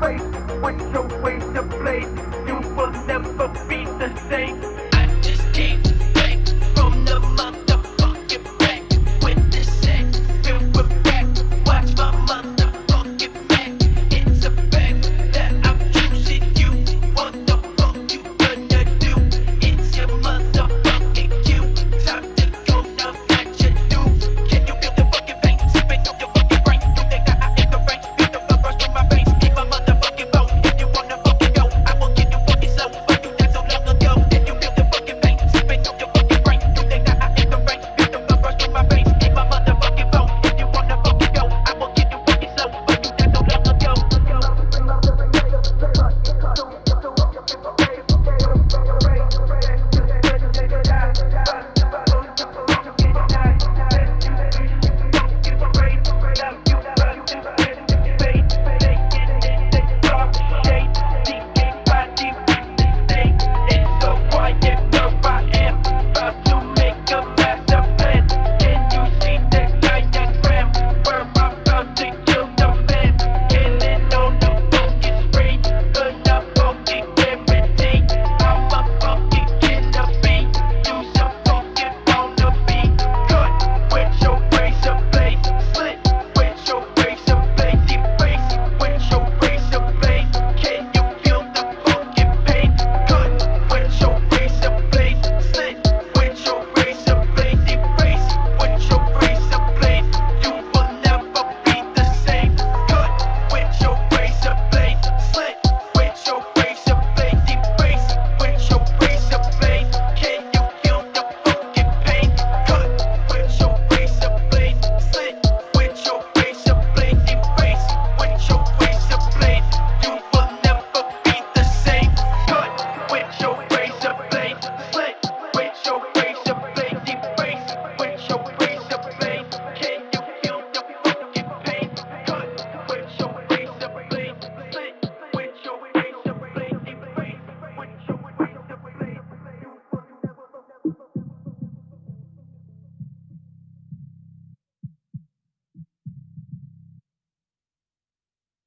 face with your